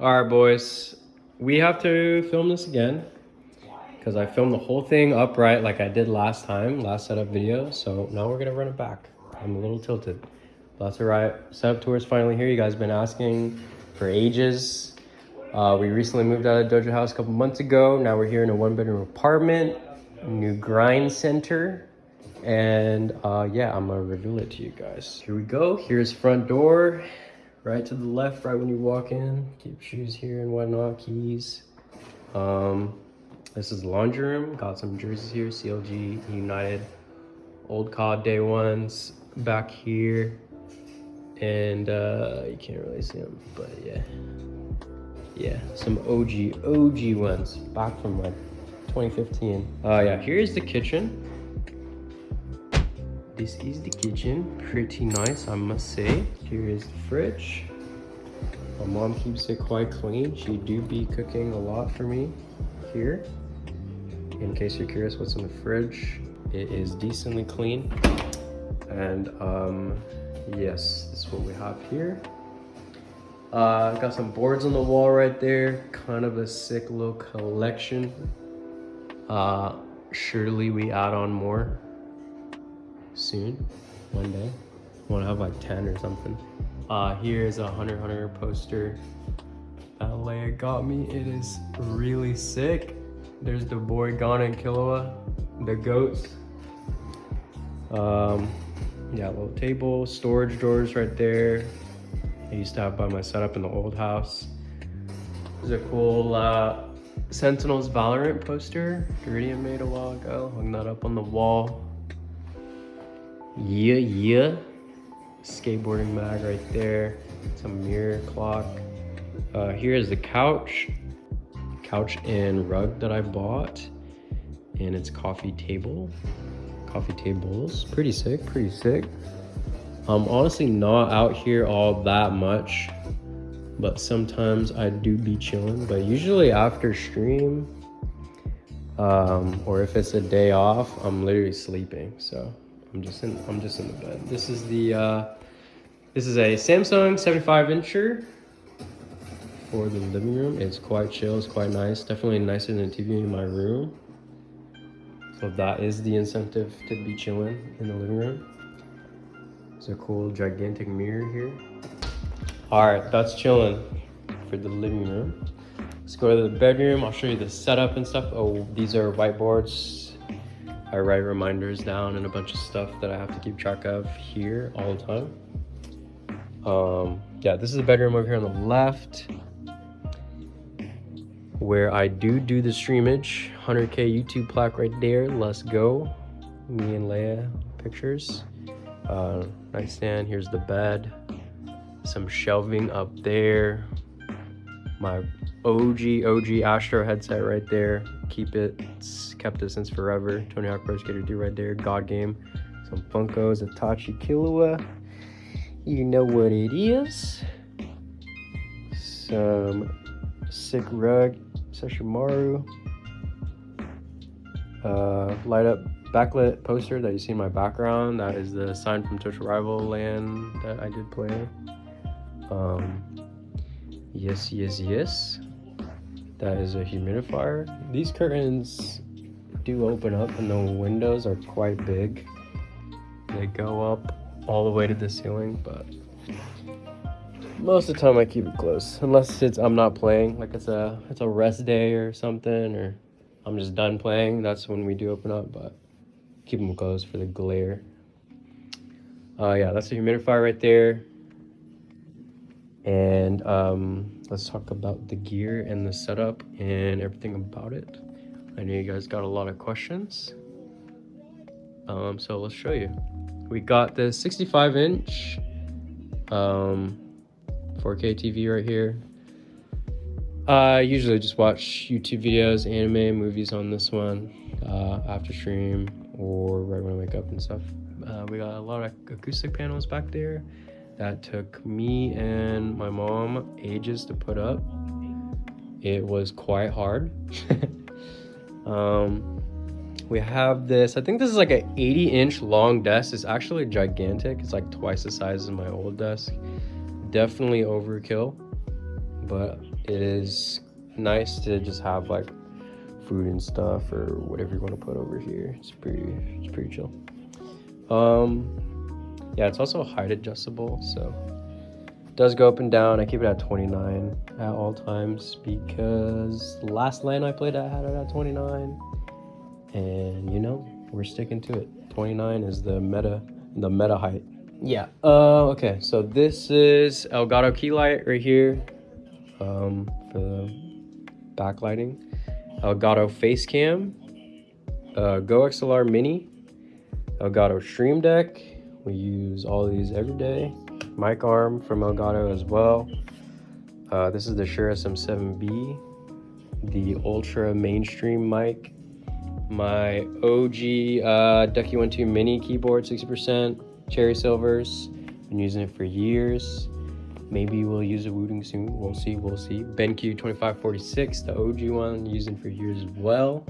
All right, boys. We have to film this again because I filmed the whole thing upright like I did last time, last setup video. So now we're gonna run it back. I'm a little tilted. But that's all right. Setup tour is finally here. You guys been asking for ages. Uh, we recently moved out of Dojo House a couple months ago. Now we're here in a one bedroom apartment, new grind center. And uh, yeah, I'm gonna reveal it to you guys. Here we go. Here's front door. Right to the left, right when you walk in. Keep shoes here and whatnot, keys. Um, this is the laundry room. Got some jerseys here, CLG, United, old COD day ones back here. And uh, you can't really see them, but yeah. Yeah, some OG, OG ones back from like 2015. Uh, yeah, here's the kitchen. This is the kitchen, pretty nice, I must say. Here is the fridge. My mom keeps it quite clean. She do be cooking a lot for me here. In case you're curious what's in the fridge, it is decently clean. And um, yes, this is what we have here. Uh, got some boards on the wall right there. Kind of a sick little collection. Uh, surely we add on more soon, one day. Want to have like 10 or something. Uh, here's a Hunter Hunter poster that Leia got me. It is really sick. There's the boy Gon and Killua, the goats. Um, yeah, little table, storage drawers right there. I used to have by my setup in the old house. There's a cool uh, Sentinels Valorant poster Iridium made a while ago. Hung that up on the wall. Yeah, yeah. Skateboarding mag right there. Some mirror clock. Uh, here is the couch. Couch and rug that I bought. And it's coffee table. Coffee tables. Pretty sick, pretty sick. I'm honestly not out here all that much. But sometimes I do be chilling. But usually after stream, um, or if it's a day off, I'm literally sleeping. So I'm just in I'm just in the bed. This is the uh, this is a Samsung 75 incher for the living room. It's quite chill, it's quite nice. Definitely nicer than the TV in my room. So that is the incentive to be chilling in the living room. It's a cool gigantic mirror here. All right, that's chilling for the living room. Let's go to the bedroom. I'll show you the setup and stuff. Oh, these are whiteboards I write reminders down and a bunch of stuff that I have to keep track of here all the time. Um, yeah, this is the bedroom over here on the left where I do do the streamage. 100k YouTube plaque right there. Let's go. Me and Leia pictures. Uh, nightstand. Here's the bed. Some shelving up there. My OG OG Astro headset right there. Keep it. It's kept it since forever. Tony Hawk Pro Skater 2 right there. God game. Some Funkos. Itachi Killua. You know what it is. Some sick rug. Sesshomaru. Uh, light up backlit poster that you see in my background. That is the sign from Total Rival Land that I did play. Um, yes, yes, yes. That is a humidifier. These curtains do open up and the windows are quite big. They go up all the way to the ceiling, but most of the time I keep it closed. Unless it's I'm not playing, like it's a it's a rest day or something, or I'm just done playing. That's when we do open up, but keep them closed for the glare. Uh, yeah, that's a humidifier right there. And um, let's talk about the gear and the setup and everything about it. I know you guys got a lot of questions. Um, so let's show you. We got the 65 inch um, 4K TV right here. I usually just watch YouTube videos, anime, movies on this one uh, after stream or right when I wake up and stuff. Uh, we got a lot of acoustic panels back there that took me and my mom ages to put up. It was quite hard. um, we have this, I think this is like an 80 inch long desk. It's actually gigantic. It's like twice the size of my old desk. Definitely overkill, but it is nice to just have like food and stuff or whatever you want to put over here. It's pretty, it's pretty chill. Um, yeah, it's also height adjustable, so it does go up and down. I keep it at 29 at all times because last LAN I played I had it at 29, and you know we're sticking to it. 29 is the meta, the meta height. Yeah. Uh, okay. So this is Elgato key light right here, um, for the backlighting. Elgato face cam, uh, Go XLR Mini, Elgato Stream Deck. We use all these every day. Mic arm from Elgato as well. Uh, this is the Shure SM7B, the ultra mainstream mic. My OG uh, Ducky One Two Mini keyboard, 60%. Cherry Silvers, been using it for years. Maybe we'll use a Wooting soon. We'll see. We'll see. BenQ 2546, the OG one, using for years as well.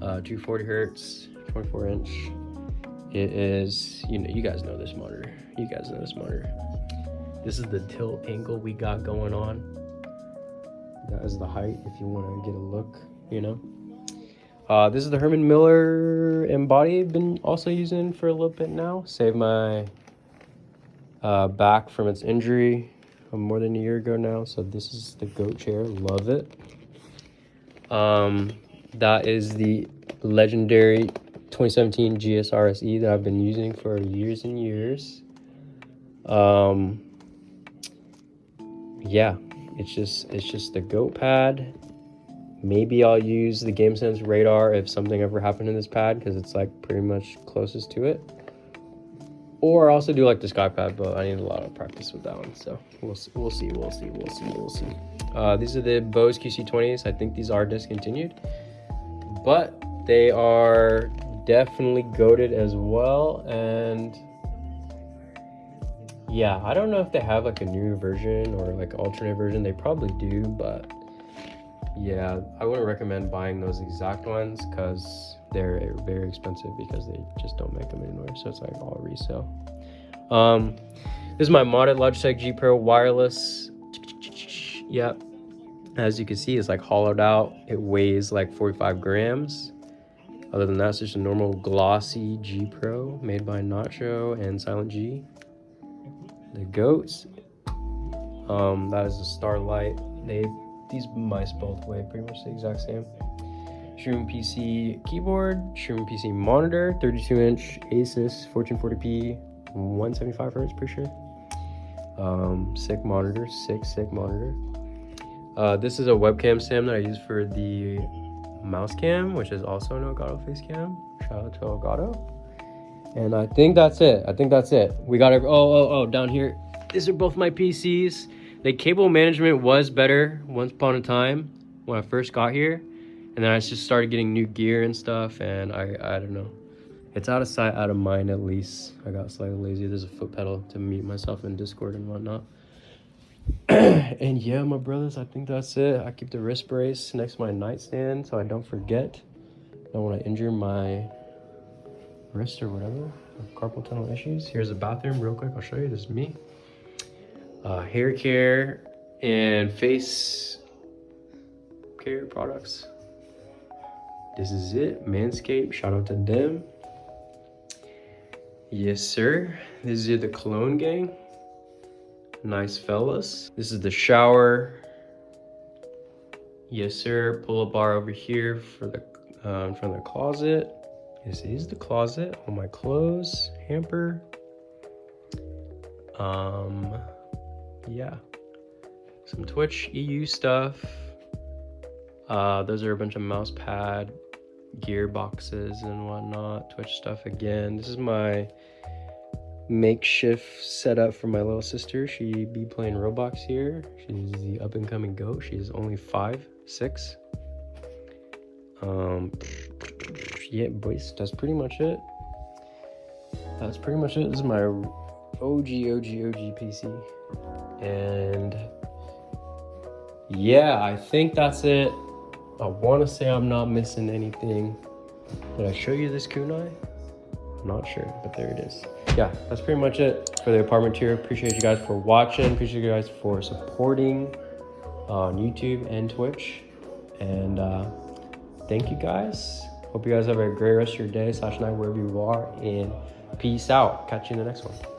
Uh, 240 hertz, 24 inch. It is, you know, you guys know this monitor. You guys know this monitor. This is the tilt angle we got going on. That is the height if you want to get a look, you know. Uh, this is the Herman Miller Embody. Been also using for a little bit now. Saved my uh, back from its injury more than a year ago now. So this is the goat chair. Love it. Um, that is the legendary 2017 GSRSE that I've been using for years and years. Um, yeah, it's just it's just the goat pad Maybe I'll use the GameSense radar if something ever happened in this pad because it's like pretty much closest to it. Or I also do like the SkyPad, but I need a lot of practice with that one. So we'll see, we'll see, we'll see, we'll see, we'll see. Uh, these are the Bose QC20s. I think these are discontinued, but they are definitely goaded as well. And yeah, I don't know if they have like a new version or like alternate version. They probably do, but yeah, I wouldn't recommend buying those exact ones because they're very expensive because they just don't make them anymore. So it's like all resale. Um, this is my modded Logitech G Pro wireless. Yep. As you can see, it's like hollowed out. It weighs like 45 grams. Other than that, it's just a normal glossy G Pro made by Nacho and Silent G. The goats. Um, that is a Starlight. They these mice both weigh pretty much the exact same. Shroom PC keyboard, Shroom PC monitor, 32 inch Asus 1440p, 175 hertz, pretty sure. Um, sick monitor, sick, sick monitor. Uh, this is a webcam stand that I use for the mouse cam, which is also an Elgato face cam. Shout out to Elgato. And I think that's it. I think that's it. We got it. Oh, oh, oh, down here. These are both my PCs the cable management was better once upon a time when I first got here. And then I just started getting new gear and stuff. And I, I don't know. It's out of sight, out of mind at least. I got slightly lazy. There's a foot pedal to mute myself in Discord and whatnot. and yeah, my brothers, I think that's it. I keep the wrist brace next to my nightstand so I don't forget. Don't want to injure my wrist or whatever. Carpal tunnel issues. Here's the bathroom real quick. I'll show you. This is me uh, hair care and face care products. This is it, Manscaped, shout out to them. Yes, sir. This is the cologne gang. Nice fellas. This is the shower. Yes, sir. Pull up bar over here for the um, from the closet. This is the closet. All my clothes, hamper. Um, yeah, some Twitch EU stuff. Uh, those are a bunch of mouse pad gear boxes and whatnot. Twitch stuff again. This is my makeshift setup for my little sister. She be playing Roblox here. She's the up and coming goat. She's only five, six. Um, yeah, boys, that's pretty much it. That's pretty much it. This is my OG, OG, OG PC. And yeah, I think that's it. I want to say I'm not missing anything. Did I show you this kunai? Not sure, but there it is. Yeah, that's pretty much it for the apartment tour. Appreciate you guys for watching. Appreciate you guys for supporting. on YouTube and Twitch. And uh, thank you guys. Hope you guys have a great rest of your day slash night wherever you are. And peace out. Catch you in the next one.